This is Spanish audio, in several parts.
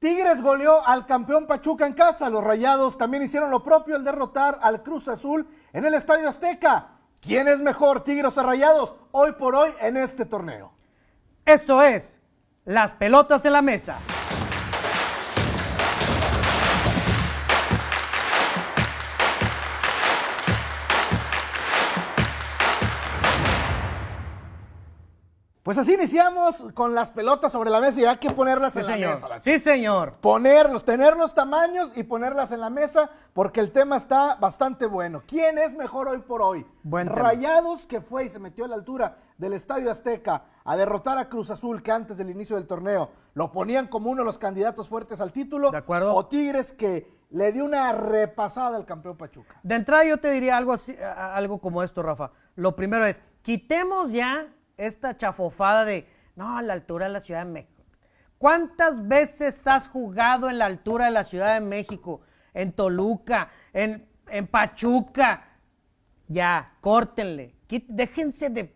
Tigres goleó al campeón Pachuca en casa. Los Rayados también hicieron lo propio al derrotar al Cruz Azul en el Estadio Azteca. ¿Quién es mejor, Tigres o Rayados, hoy por hoy en este torneo? Esto es Las Pelotas en la Mesa. Pues así iniciamos con las pelotas sobre la mesa y hay que ponerlas Sí, en la mesa. las- Sí, señor. Ponerlos, tener los tamaños y ponerlas en la mesa porque el tema está bastante bueno. ¿Quién es mejor hoy por hoy? Buen. Rayados que fue y se metió a la altura del Estadio Azteca a derrotar a Cruz Azul que antes del inicio del torneo lo ponían como uno de los candidatos fuertes al título. De acuerdo. O Tigres que le dio una repasada al campeón Pachuca. De entrada yo te diría algo así, algo como esto, Rafa. Lo primero es, quitemos ya esta chafofada de, no, a la altura de la Ciudad de México. ¿Cuántas veces has jugado en la altura de la Ciudad de México? En Toluca, en, en Pachuca. Ya, córtenle. Quit- déjense de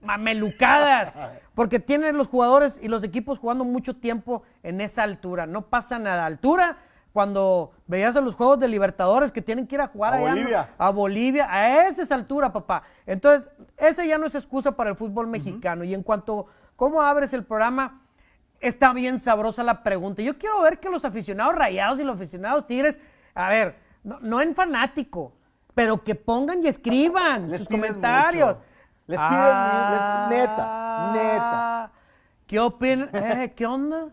mamelucadas. Porque tienen los jugadores y los equipos jugando mucho tiempo en esa altura. No pasa nada. Altura, cuando veías a los Juegos de Libertadores que tienen que ir a jugar A allá, ¿no? Bolivia. a Bolivia, a esa es altura, papá. Entonces, esa ya no es excusa para el fútbol mexicano. Y en cuanto cómo abres el programa, está bien sabrosa la pregunta. Yo quiero ver que los aficionados rayados y los aficionados tigres, a ver, no, no en fanático, pero que pongan y escriban Les sus comentarios. mucho. Les piden Ah, les- neta, neta. ¿Qué opinan? Eh, ¿Qué onda?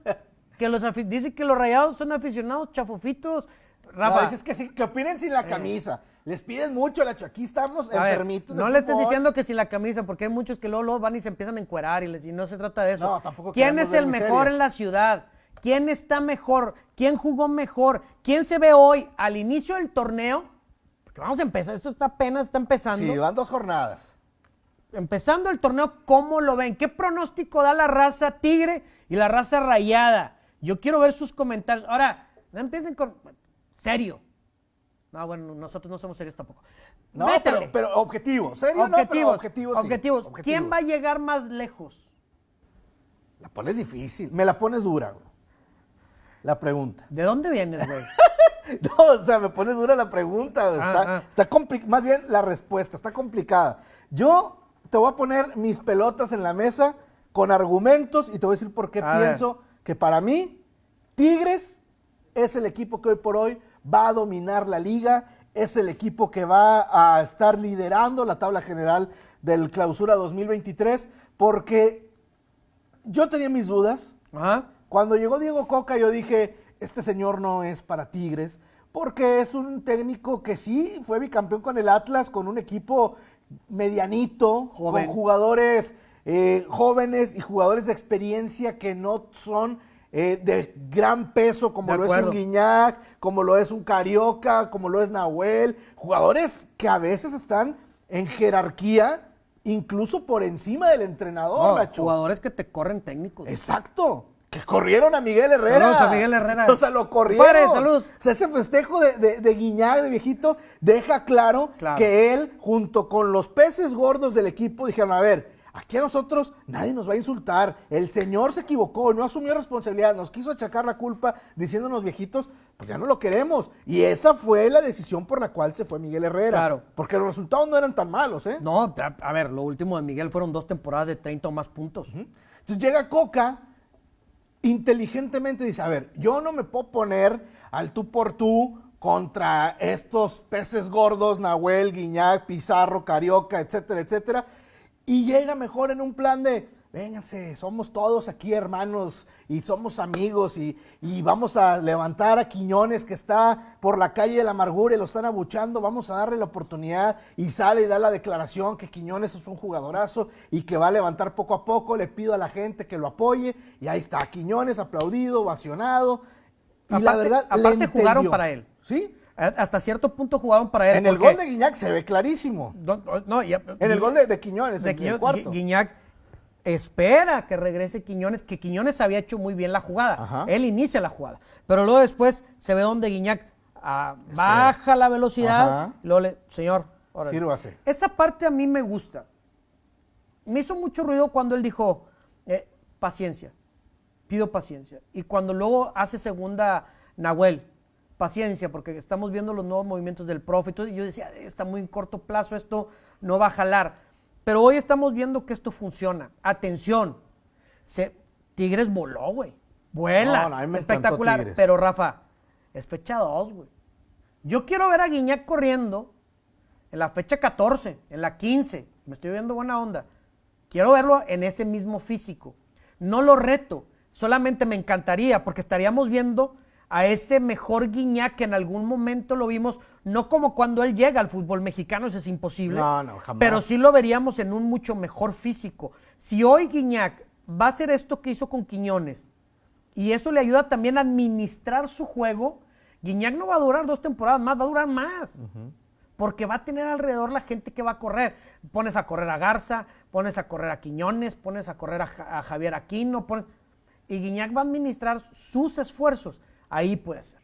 Que los dicen que los rayados son aficionados chafofitos. Rafa, No, dices que, sí, que opinen sin la camisa. Les piden mucho, Lacho. Aquí estamos A enfermitos. no le estés fútbol. diciendo que sin la camisa, porque hay muchos que luego, luego van y se empiezan a encuerar y, les- y no se trata de eso. No, tampoco ¿Quién es el mejor en la ciudad? ¿Quién está mejor? ¿Quién jugó mejor? ¿Quién se ve hoy al inicio del torneo? Porque vamos a empezar, esto está apenas está empezando. Sí, van dos jornadas. Empezando el torneo, ¿cómo lo ven? ¿Qué pronóstico da la raza tigre y la raza rayada? Yo quiero ver sus comentarios. Ahora, no empiecen con... Serio. No, bueno, nosotros no somos serios tampoco. No, pero, pero objetivo. ¿Serio? No, objetivos, sí. objetivos. Objetivo. ¿Quién va a llegar más lejos? La pones difícil. Me la pones dura, güey. La pregunta. ¿De dónde vienes, güey? No, o sea, me pones dura la pregunta. güey. Ah, Está, ah. está compli- más bien la respuesta, está complicada. Yo te voy a poner mis pelotas en la mesa con argumentos y te voy a decir por qué A ver. Que para mí Tigres es el equipo que hoy por hoy va a dominar la liga, es el equipo que va a estar liderando la tabla general del clausura 2023, porque yo tenía mis dudas, Ajá. cuando llegó Diego Coca, yo dije, este señor no es para Tigres, porque es un técnico que sí fue bicampeón con el Atlas, con un equipo medianito, Joven. con jugadores eh, jóvenes y jugadores de experiencia que no son eh, de gran peso, como De lo es un Guiñac, como lo es un Carioca, como lo es Nahuel, jugadores que a veces están en jerarquía, incluso por encima del entrenador, No, jugadores que te corren técnicos. Exacto. Que corrieron a Miguel Herrera. Saludos a Miguel Herrera. O sea, lo corrieron. Saludos. O sea, ese festejo de, de, de Guiñac, de viejito, deja claro, Claro. que él, junto con los peces gordos del equipo, dijeron, a ver, aquí a nosotros nadie nos va a insultar. El señor se equivocó, no asumió responsabilidad, nos quiso achacar la culpa diciéndonos viejitos, pues ya no lo queremos. Y esa fue la decisión por la cual se fue Miguel Herrera. Claro. Porque los resultados no eran tan malos, ¿eh? No, a, a ver, lo último de Miguel fueron dos temporadas de 30 o más puntos. Entonces llega Coca, inteligentemente dice, a ver, yo no me puedo poner al tú por tú contra estos peces gordos, Nahuel, Guiñac, Pizarro, Carioca, etcétera, etcétera. Y llega mejor en un plan de, vénganse, somos todos aquí hermanos y somos amigos y, y vamos a levantar a Quiñones que está por la calle de la amargura y lo están abuchando, vamos a darle la oportunidad y sale y da la declaración que Quiñones es un jugadorazo y que va a levantar poco a poco, le pido a la gente que lo apoye y ahí está, Quiñones aplaudido, ovacionado y la Aparte- verdad le aparte jugaron para él. ¿Sí? Hasta cierto punto jugaron para él. En el gol de Guiñac se ve clarísimo. No, no, ya- En el gol de, de Quiñones, de en el cuarto. Gui- Guiñac espera que regrese Quiñones, que Quiñones había hecho muy bien la jugada. Ajá. Él inicia la jugada. Pero luego después se ve donde Guiñac ah, baja la velocidad. Ajá. y luego le, señor, órale. Sírvase. Esa parte a mí me gusta. Me hizo mucho ruido cuando él dijo, eh, paciencia. pido paciencia. Y cuando luego hace segunda Nahuel, paciencia, porque estamos viendo los nuevos movimientos del profe. Y yo decía, está muy en corto plazo, esto no va a jalar. Pero hoy estamos viendo que esto funciona. Atención, se, Tigres voló, güey. Vuela. Espectacular. Pero Rafa, es fecha 2, güey. Yo quiero ver a Guiñac corriendo en la fecha 14, en la 15. Me estoy viendo buena onda. Quiero verlo en ese mismo físico. No lo reto, solamente me encantaría porque estaríamos viendo a ese mejor Guiñac que en algún momento lo vimos, no como cuando él llega al fútbol mexicano, eso es imposible, no, no, jamás. pero sí lo veríamos en un mucho mejor físico. Si hoy Guiñac va a hacer esto que hizo con Quiñones y eso le ayuda también a administrar su juego, Guiñac no va a durar dos temporadas más, va a durar más. Porque va a tener alrededor la gente que va a correr. Pones a correr a Garza, pones a correr a Quiñones, pones a correr a, Javier Aquino. Y Guiñac va a administrar sus esfuerzos ahí puede ser.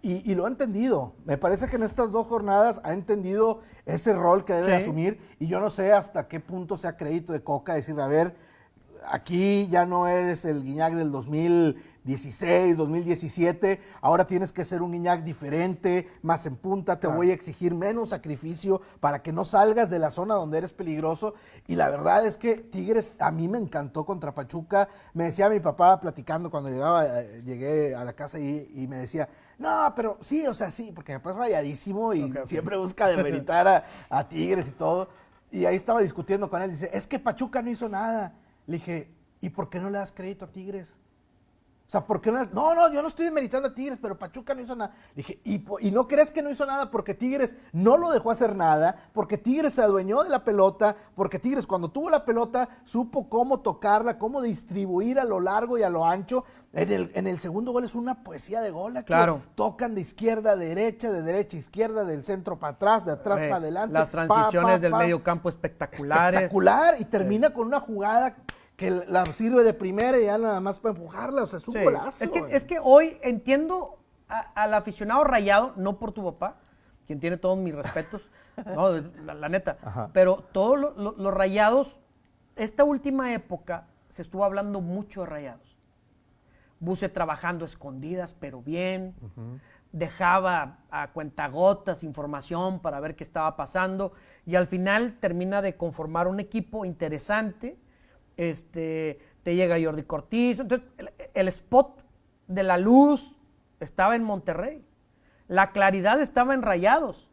Y, lo ha entendido. Me parece que en estas dos jornadas ha entendido ese rol que debe asumir. Y yo no sé hasta qué punto sea crédito de Coca decir, a ver, aquí ya no eres el Guiñac del 2016, 2017, ahora tienes que ser un Guiñac diferente, más en punta, te voy a exigir menos sacrificio para que no salgas de la zona donde eres peligroso. Y la verdad es que Tigres a mí me encantó contra Pachuca. Me decía mi papá platicando cuando llegaba, eh, llegué a la casa y, me decía, no, pero sí, o sea, sí, porque después rayadísimo y siempre busca demeritar a, a Tigres y todo. Y ahí estaba discutiendo con él, dice, es que Pachuca no hizo nada. Le dije, ¿y por qué no le das crédito a Tigres? O sea, ¿por qué no? No, no, yo no estoy demeritando a Tigres, pero Pachuca no hizo nada. Dije, ¿y, ¿y, no crees que no hizo nada porque Tigres no lo dejó hacer nada? Porque Tigres se adueñó de la pelota, porque Tigres cuando tuvo la pelota supo cómo tocarla, cómo distribuir a lo largo y a lo ancho. En el, en el segundo gol es una poesía de gol. Claro. Tocan de izquierda a derecha, de derecha a izquierda, del centro para atrás, de atrás para adelante. Las transiciones del medio campo espectaculares. Espectacular y termina con una jugada que la sirve de primera y ya nada más para empujarla, o sea, es un golazo. Es que, es que hoy entiendo al aficionado rayado, no por tu papá, quien tiene todos mis respetos, no, la, neta, pero todos los rayados, esta última época se estuvo hablando mucho de rayados. Buse trabajando escondidas, pero bien. Dejaba a cuentagotas información para ver qué estaba pasando. Y al final termina de conformar un equipo interesante este, te llega Jordi Cortiz. Entonces, el, spot de la luz estaba en Monterrey. La claridad estaba en Rayados.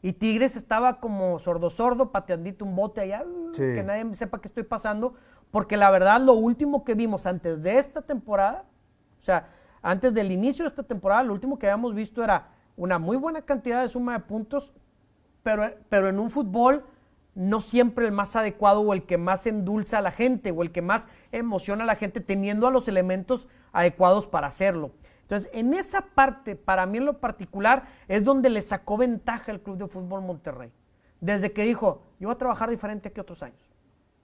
Y Tigres estaba como sordo sordo, pateandito un bote allá, uh, que nadie sepa qué estoy pasando. Porque la verdad, lo último que vimos antes de esta temporada, o sea, antes del inicio de esta temporada, lo último que habíamos visto era una muy buena cantidad de suma de puntos, pero, pero en un fútbol no siempre el más adecuado o el que más endulza a la gente o el que más emociona a la gente teniendo a los elementos adecuados para hacerlo. Entonces, en esa parte, para mí en lo particular, es donde le sacó ventaja el Club de Fútbol Monterrey. Desde que dijo, yo voy a trabajar diferente que otros años.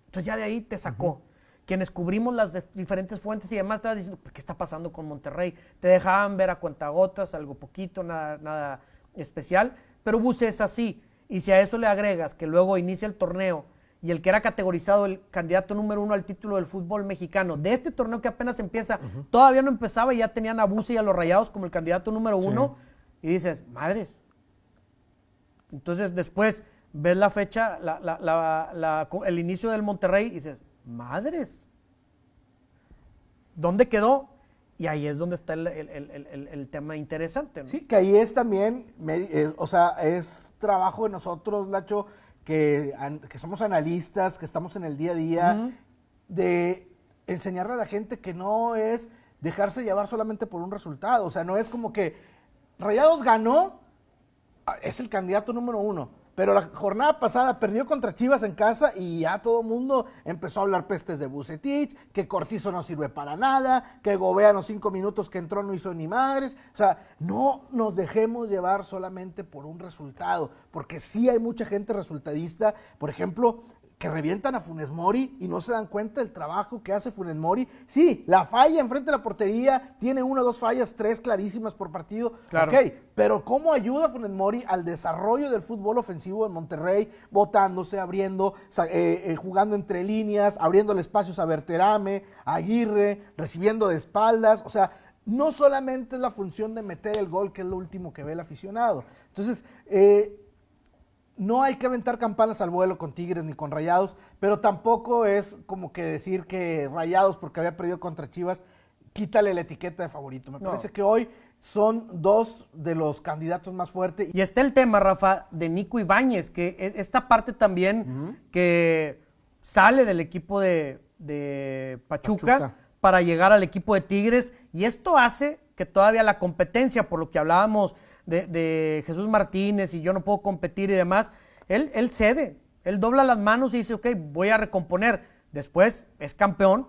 Entonces ya de ahí te sacó. Quienes cubrimos las diferentes fuentes y demás, estabas diciendo, ¿qué está pasando con Monterrey? Te dejaban ver a cuentagotas, algo poquito, nada, nada especial. Pero Buse es así. Y si a eso le agregas que luego inicia el torneo y el que era categorizado el candidato número uno al título del fútbol mexicano, de este torneo que apenas empieza, todavía no empezaba y ya tenían a Buse y a los Rayados como el candidato número uno, y dices, madres. Entonces después ves la fecha, el inicio del Monterrey y dices, madres. ¿Dónde quedó? Y ahí es donde está el, tema interesante. Sí, que ahí es también, eh, o sea, es trabajo de nosotros, Lacho, que, que, somos analistas, que estamos en el día a día, de enseñarle a la gente que no es dejarse llevar solamente por un resultado. O sea, no es como que Rayados ganó, es el candidato número uno pero la jornada pasada perdió contra Chivas en casa y ya todo el mundo empezó a hablar pestes de Bucetich, que Cortizo no sirve para nada, que Gobea los cinco minutos que entró no hizo ni madres. O sea, no nos dejemos llevar solamente por un resultado, porque sí hay mucha gente resultadista. Por ejemplo, que revientan a Funes Mori y no se dan cuenta del trabajo que hace Funes Mori. Sí, la falla enfrente de la portería, tiene una, dos fallas, tres clarísimas por partido. Claro. Ok, pero ¿cómo ayuda Funes Mori al desarrollo del fútbol ofensivo en Monterrey, botándose, abriendo, eh, eh, jugando entre líneas, abriéndole espacios a Berterame, a Aguirre, recibiendo de espaldas? O sea, no solamente es la función de meter el gol, que es lo último que ve el aficionado. Entonces, eh, no hay que aventar campanas al vuelo con Tigres ni con Rayados, pero tampoco es como que decir que Rayados, porque había perdido contra Chivas, quítale la etiqueta de favorito. Me No. parece que hoy son dos de los candidatos más fuertes. Y está el tema, Rafa, de Nico Ibáñez, que es esta parte también que sale del equipo de, de Pachuca, Pachuca. para llegar al equipo de Tigres. Y esto hace que todavía la competencia, por lo que hablábamos de, de Jesús Martínez y yo no puedo competir y demás, él, él cede, él dobla las manos y dice, ok, voy a recomponer. Después es campeón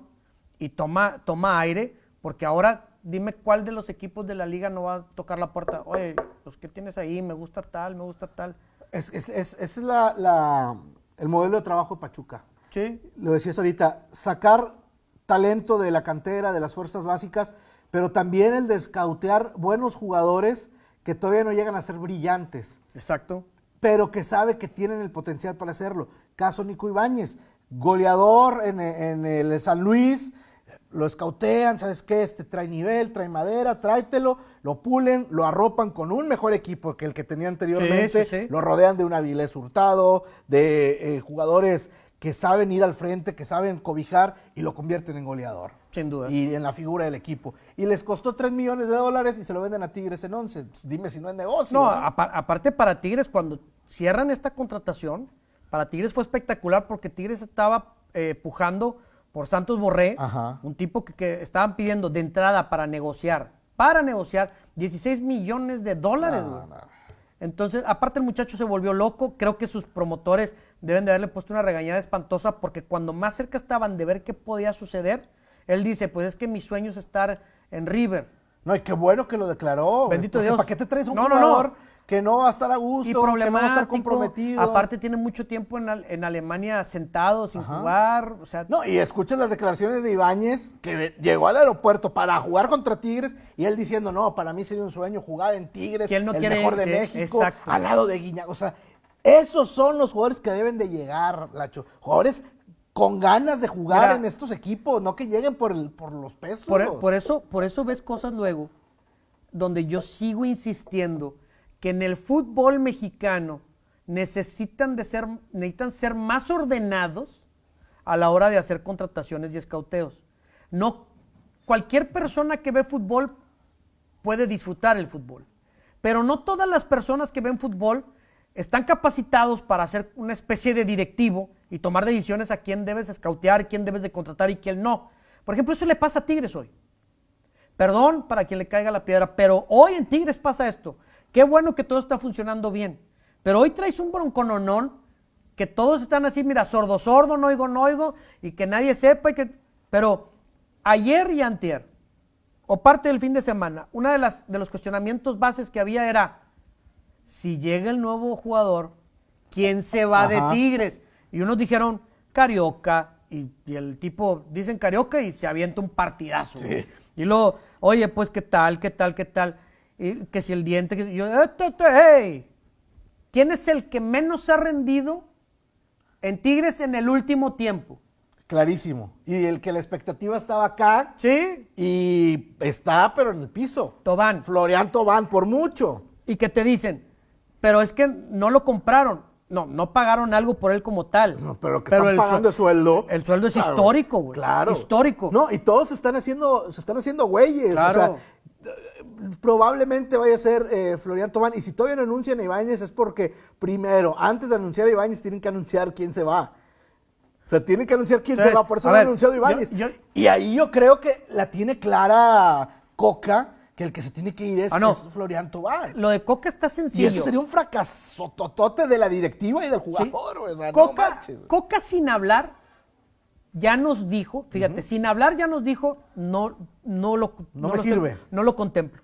y toma, toma aire, porque ahora dime cuál de los equipos de la liga no va a tocar la puerta. Oye, los que tienes ahí, me gusta tal, me gusta tal. Es, es- es- es la, la- el modelo de trabajo de Pachuca. Sí, Lo decías ahorita, sacar talento de la cantera, de las fuerzas básicas, pero también el de escautear buenos jugadores que todavía no llegan a ser brillantes. exacto. pero que sabe que tienen el potencial para hacerlo. Caso Nico Ibáñez, goleador en, en el San Luis, lo escautean, ¿sabes qué? Este trae nivel, trae madera, tráetelo, lo pulen, lo arropan con un mejor equipo que el que tenía anteriormente, Sí, sí, sí. lo rodean de un Avilés Hurtado, de eh, jugadores que saben ir al frente, que saben cobijar y lo convierten en goleador. Sin duda. Y en la figura del equipo. Y les costó 3 millones de dólares y se lo venden a Tigres en 11. Dime si no es negocio. No, ¿no? apa- aparte para Tigres, cuando cierran esta contratación, para Tigres fue espectacular porque Tigres estaba eh, pujando por Santos Borré, Ajá. un tipo que, que estaban pidiendo de entrada para negociar, para negociar 16 millones de dólares. No, güey. no. Entonces, aparte el muchacho se volvió loco, creo que sus promotores deben de haberle puesto una regañada espantosa porque cuando más cerca estaban de ver qué podía suceder, él dice, pues es que mi sueño es estar en River. No, y qué bueno que lo declaró. Bendito Dios. ¿Para qué te traes un No, no, no. jugador que no va a estar a gusto, y que no va a estar comprometido? Aparte tiene mucho tiempo en, Al- en Alemania sentado, sin Ajá. jugar. O sea, No, y escuchas las declaraciones de Ibáñez, que llegó al aeropuerto para jugar contra Tigres, y él diciendo, no, para mí sería un sueño jugar en Tigres, Que él no el quiere mejor de México, exacto. al lado de Guiñac. O sea, esos son los jugadores que deben de llegar, Lacho. Jugadores con ganas de jugar Mira. en estos equipos, no que lleguen por, el, por los pesos. por, e, por eso, por eso ves cosas luego donde yo sigo insistiendo que en el fútbol mexicano necesitan, de ser, necesitan ser más ordenados a la hora de hacer contrataciones y escauteos. No, cualquier persona que ve fútbol puede disfrutar el fútbol, pero no todas las personas que ven fútbol están capacitados para ser una especie de directivo y tomar decisiones a quién debes escautear, quién debes de contratar y quién no. Por ejemplo, eso le pasa a Tigres hoy. Perdón para quien le caiga la piedra, pero hoy en Tigres pasa esto. Qué bueno que todo está funcionando bien. Pero hoy traes un broncononón que todos están así, mira, sordo, sordo, no oigo, no oigo, y que nadie sepa. Y que... Pero ayer y antier, o parte del fin de semana, uno de, las, de los cuestionamientos bases que había era, si llega el nuevo jugador, ¿quién se va de. Tigres? Y unos dijeron, Carioca, y, y el tipo, dicen Carioca y se avienta un partidazo. Sí. Y luego, oye, pues, ¿qué tal, qué tal, qué tal? Y que si el diente, que yo, "Eh, hey, ¿quién es el que menos ha rendido en Tigres en el último tiempo? Clarísimo. Y el que la expectativa estaba acá ¿Sí? y está, pero en el piso. Tobán. Florian Tobán, por mucho. y que te dicen, pero es que no lo compraron. No, no pagaron algo por él como tal. No, pero lo que están el pagando de sueldo. El sueldo es claro, histórico, güey. Claro. Histórico. No, y todos se están haciendo, se están haciendo güeyes. Claro. O sea, probablemente vaya a ser eh, Florian Tobán. Y si todavía no anuncian a Ibáñez es porque, primero, antes de anunciar a Ibáñez, tienen que anunciar quién se va. O sea, tienen que anunciar quién Entonces, se va. Por eso no ha anunciado yo- Ibáñez. yo- y ahí yo creo que la tiene clara Coca, que el que se tiene que ir es, Ah, no. es Florian Tobán. Lo de Coca está Y sencillo. eso sería un fracaso totote de la directiva y del Sí. jugador. güey. O sea, no Coca, manches. Coca sin hablar ya nos dijo, fíjate, sin hablar ya nos dijo, no, no lo, No me lo sirve. no lo contemplo.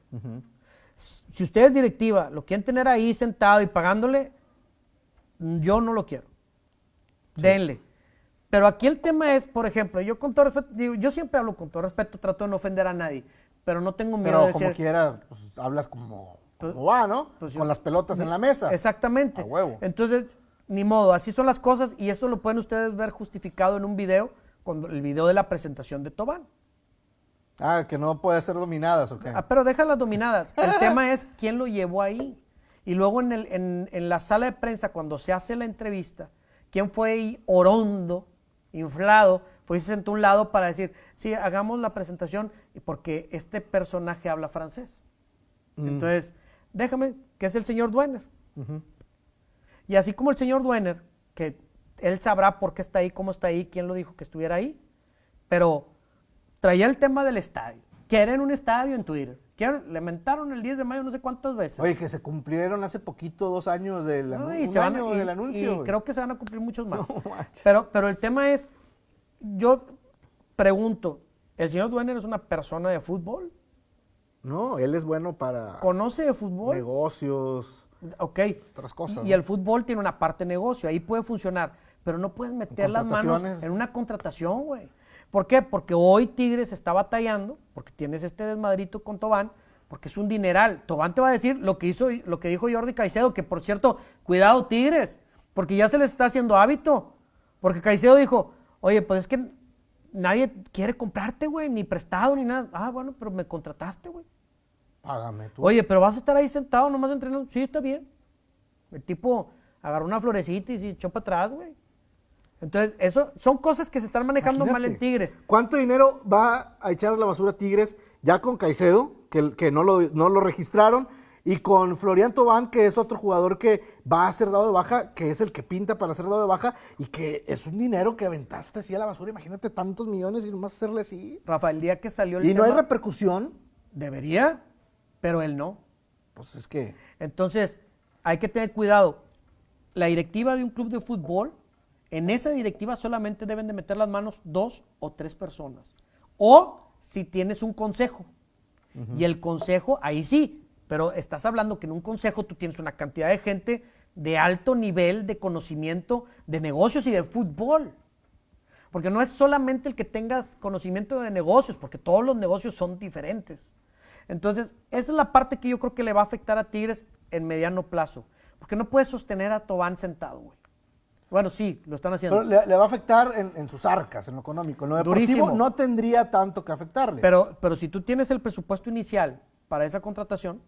Si usted es directiva, lo quieren tener ahí sentado y pagándole, yo no lo quiero. Denle. Pero aquí el tema es, por ejemplo, yo con todo respeto, digo, yo siempre hablo con todo respeto, trato de no ofender a nadie, pero no tengo miedo Pero de como quiera, pues, hablas como, Pues- como va, ¿no? pues yo- Con las pelotas en la mesa. Exactamente. A huevo. Entonces, ni modo, así son las cosas y eso lo pueden ustedes ver justificado en un video, con el video de la presentación de Tobán. Ah, que no puede ser dominadas, ¿ok? Ah, pero deja las dominadas. El tema es quién lo llevó ahí. Y luego en, el- en- en la sala de prensa, cuando se hace la entrevista, quién fue ahí orondo, inflado, fue y se sentó a un lado para decir, sí, hagamos la presentación porque este personaje habla francés. Mm. Entonces, déjame, que es el señor Duener. Y así como el señor Duener, que él sabrá por qué está ahí, cómo está ahí, quién lo dijo que estuviera ahí, pero traía el tema del estadio. Quieren un estadio en Twitter. Quieren, le mentaron el 10 de mayo no sé cuántas veces. Oye, que se cumplieron hace poquito dos años del, No, y se van año y- del anuncio. y creo que se van a cumplir muchos más. No pero, pero el tema es, yo pregunto, ¿el señor Duener es una persona de fútbol? No, él es bueno para ¿Conoce de fútbol? negocios. Ok. Otras cosas, Y, el fútbol tiene una parte negocio, ahí puede funcionar, pero no puedes meter las manos en una contratación, güey. ¿Por qué? Porque hoy Tigres está batallando, porque tienes este desmadrito con Tobán, porque es un dineral. Tobán te va a decir lo que hizo, lo que dijo Jordi Caicedo, que por cierto, cuidado Tigres, porque ya se les está haciendo hábito. Porque Caicedo dijo, oye, pues es que nadie quiere comprarte, güey, ni prestado ni nada. Ah, bueno, pero me contrataste, güey. Págame tú. Oye, pero vas a estar ahí sentado nomás entrenando. Sí, está bien. El tipo agarró una florecita y se echó para atrás, güey. Entonces, eso son cosas que se están manejando mal en Tigres. ¿Cuánto dinero va a echar a la basura Tigres ya con Caicedo, que, que no, lo, no lo registraron, y con Florian Tobán, que es otro jugador que va a ser dado de baja, que es el que pinta para ser dado de baja, y que es un dinero que aventaste así a la basura. Imagínate tantos millones y nomás hacerle así. Rafa, el día que salió el Y no hay repercusión. debería, pero él no. Pues es que. Entonces, hay que tener cuidado. La directiva de un club de fútbol, en esa directiva solamente deben de meter las manos dos o tres personas. O si tienes un consejo. Y el consejo, ahí sí, pero estás hablando que en un consejo tú tienes una cantidad de gente de alto nivel de conocimiento de negocios y de fútbol. Porque no es solamente el que tengas conocimiento de negocios, porque todos los negocios son diferentes. Entonces, esa es la parte que yo creo que le va a afectar a Tigres en mediano plazo. Porque no puedes sostener a Tobán sentado, güey. Bueno, sí, lo están haciendo. Pero le, le va a afectar en, en sus arcas, en lo económico. En lo deportivo Durísimo. no tendría tanto que afectarle. Pero, pero si tú tienes el presupuesto inicial para esa contratación,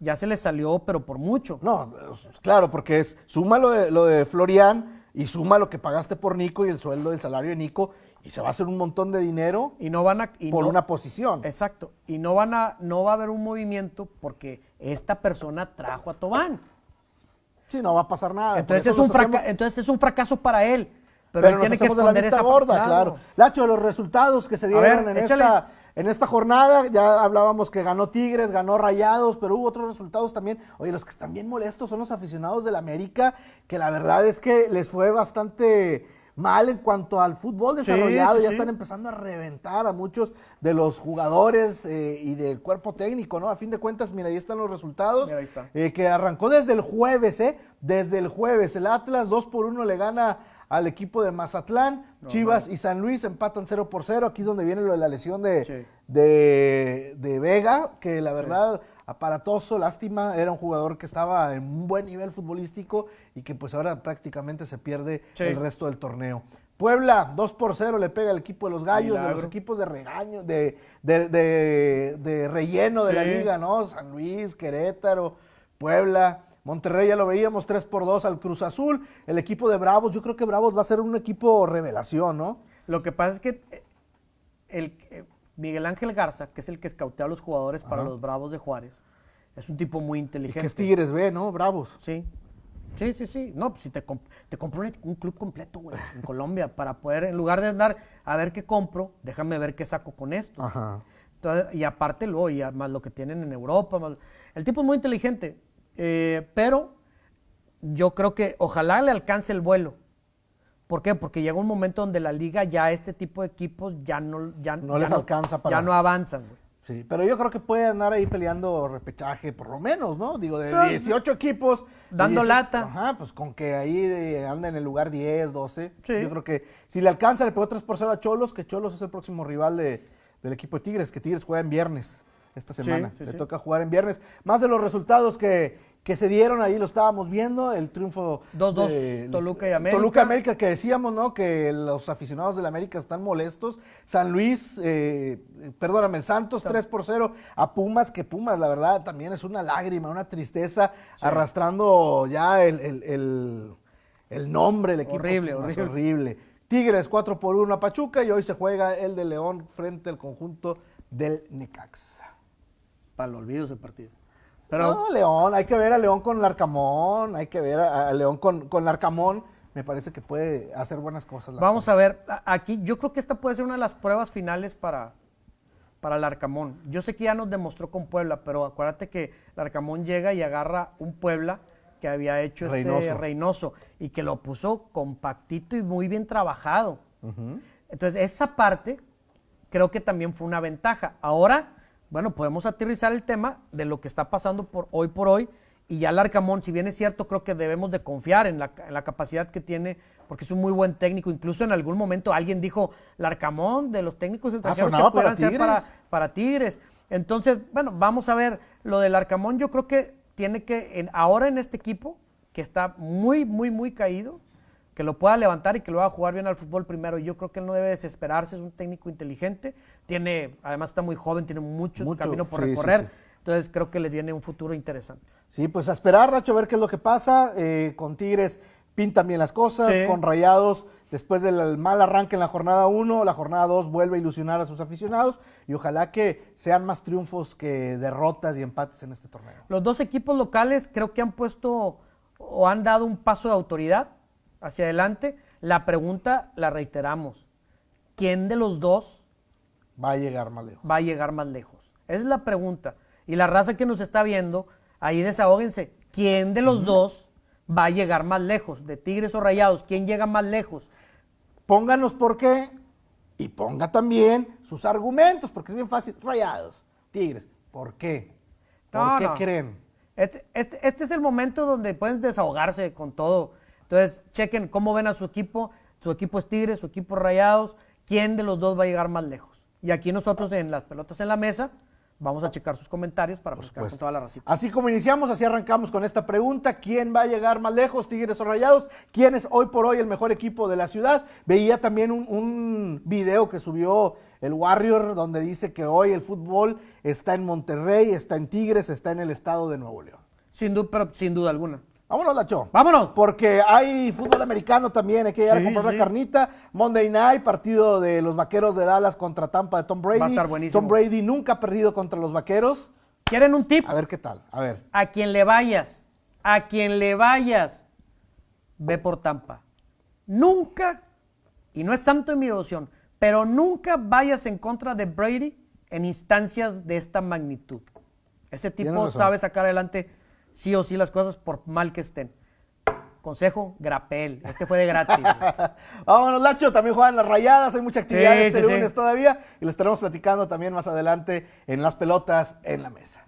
ya se le salió, pero por mucho. No, es- claro, porque es suma lo de, lo de Florian y suma lo que pagaste por Nico y el sueldo del salario de Nico y se va a hacer un montón de dinero Y no van a. y por no- una posición. Exacto. Y no van a, no va a haber un movimiento porque esta persona trajo a Tobán. Sí, no va a pasar nada. Entonces es, un hacemos- entonces es un fracaso para él. Pero, pero él nos tiene que de la vista esa gorda, claro. Lacho, los resultados que se dieron ver, en, échale. esta, en esta jornada, ya hablábamos que ganó Tigres, ganó Rayados, pero hubo otros resultados también. Oye, los que están bien molestos son los aficionados del América, que la verdad es que les fue bastante mal en cuanto al fútbol desarrollado. sí, ya sí. están empezando a reventar a muchos de los jugadores eh, y del cuerpo técnico, ¿no? A fin de cuentas, mira, ahí están los resultados. Mira, ahí está. Eh, que arrancó desde el jueves, ¿eh? Desde el jueves. El Atlas 2 por 1 le gana al equipo de Mazatlán. Chivas y San Luis empatan 0 por 0. Aquí es donde viene lo de la lesión de, Sí. de, de Vega, que la verdad, aparatoso, lástima. Era un jugador que estaba en un buen nivel futbolístico y que pues ahora prácticamente se pierde Sí. el resto del torneo. Puebla, 2 por 0 le pega al equipo de los Gallos, de los equipos de regaño, de, de, de- de relleno de la liga, ¿no? San Luis, Querétaro, Puebla, Monterrey ya lo veíamos 3 por 2 al Cruz Azul, el equipo de Bravos, yo creo que Bravos va a ser un equipo revelación, ¿no? Lo que pasa es que eh, el, eh, Miguel Ángel Garza, que es el que escautea a los jugadores para los Bravos de Juárez, es un tipo muy Y inteligente. que es Tigres B, ¿no? Bravos. Sí. Sí, sí, sí. No, pues si te, comp- te compro un, un club completo, güey, en Colombia, para poder, en lugar de andar a ver qué compro, déjame ver qué saco con esto. Ajá. Entonces, y aparte luego, y más lo que tienen en Europa. más- el tipo es muy inteligente, eh, pero yo creo que ojalá le alcance el vuelo. ¿Por qué? Porque llega un momento donde la liga ya este tipo de equipos ya no, ya, No ya les alcanza para- Ya no avanzan, güey. Sí, pero yo creo que puede andar ahí peleando repechaje, por lo menos, ¿no? Digo, de Ah, 18 equipos. Dando 18 lata. Ajá, pues con que ahí de- anda en el lugar 10, 12. Sí. Yo creo que si le alcanza, le pegó 3 por 0 a Cholos, que Cholos es el próximo rival de- del equipo de Tigres, que Tigres juega en viernes esta semana. sí, le toca jugar en viernes. Más de los resultados que, que se dieron, ahí lo estábamos viendo, el triunfo 2-2 de- Toluca y América. Toluca América, que decíamos, ¿no? Que los aficionados del América están molestos. San Luis, eh, perdóname, Santos 3 por 0 a Pumas, que Pumas, la verdad, también es una lágrima, una tristeza, arrastrando ya el, el- el- el nombre del equipo. Horrible, Pumas, horrible. horrible. Tigres 4 por 1 a Pachuca y hoy se juega el de León frente al conjunto del Necaxa. Para el olvido ese partido. Pero no, León, hay que ver a León con Larcamón, hay que ver a, a León con, con Larcamón. Me parece que puede hacer buenas cosas. vamos a ver, aquí yo creo que esta puede ser una de las pruebas finales para, para el Arcamón. Yo sé que ya nos demostró con Puebla, pero acuérdate que el Arcamón llega y agarra un Puebla que había hecho este Reynoso. Reynoso y que lo puso compactito y muy bien trabajado. Entonces, esa parte creo que también fue una ventaja. Ahora, bueno, podemos aterrizar el tema de lo que está pasando por hoy por hoy. Y ya el Arcamón, si bien es cierto, creo que debemos de confiar en la, en la capacidad que tiene, porque es un muy buen técnico. Incluso en algún momento alguien dijo, el Arcamón de los técnicos extranjeros que sonaba para pudieran ser para, Tigres. para Tigres. Entonces, bueno, vamos a ver lo del Arcamón. Yo creo que tiene que, en- ahora en este equipo, que está muy, muy, muy caído, que lo pueda levantar y que lo haga jugar bien al fútbol primero. Yo creo que él no debe desesperarse, es un técnico inteligente, tiene, además está muy joven, tiene mucho, Mucho, camino por sí, recorrer. sí. Entonces creo que le viene un futuro interesante. Sí, pues a esperar, Nacho, a ver qué es lo que pasa. Eh, con Tigres pintan bien las cosas, con Rayados, después del mal arranque en la jornada 1, la jornada 2 vuelve a ilusionar a sus aficionados y ojalá que sean más triunfos que derrotas y empates en este torneo. Los dos equipos locales creo que han puesto o han dado un paso de autoridad hacia adelante. La pregunta la reiteramos. ¿Quién de los dos Va a llegar más lejos. va a llegar más lejos? Esa es la pregunta. Y la raza que nos está viendo, ahí desahóguense. ¿Quién de los dos va a llegar más lejos? ¿De Tigres o Rayados? ¿Quién llega más lejos? Pónganos por qué y ponga también sus argumentos, porque es bien fácil. Rayados, Tigres, ¿por qué? ¿Por No, qué no. creen? Este, este- este es el momento donde pueden desahogarse con todo. Entonces, chequen cómo ven a su equipo. Su equipo es Tigres, su equipo es Rayados. ¿Quién de los dos va a llegar más lejos? Y aquí nosotros en las pelotas en la mesa vamos a checar sus comentarios para con supuesto. toda la racita. Así como iniciamos, así arrancamos con esta pregunta. ¿Quién va a llegar más lejos, Tigres o Rayados? ¿Quién es hoy por hoy el mejor equipo de la ciudad? Veía también un, un video que subió el Warrior donde dice que hoy el fútbol está en Monterrey, está en Tigres, está en el estado de Nuevo León. Sin duda, pero sin duda alguna. Vámonos, Lacho. ¡Vámonos! Porque hay fútbol americano también, hay que Sí, a comprar sí. la carnita. Monday Night, partido de los Vaqueros de Dallas contra Tampa de Tom Brady. Va a estar buenísimo. Tom Brady nunca ha perdido contra los Vaqueros. ¿Quieren un tip? A ver qué tal. A ver. A quien le vayas, a quien le vayas, ve por Tampa. Nunca, y no es santo en mi devoción, pero nunca vayas en contra de Brady en instancias de esta magnitud. Ese tipo sabe sacar adelante sí o sí las cosas por mal que estén. Consejo, grapel. Este fue de gratis. Vámonos, Lacho. También juegan las rayadas. Hay mucha actividad Sí, este sí, sí. lunes todavía. Y lo estaremos platicando también más adelante en las pelotas en la mesa.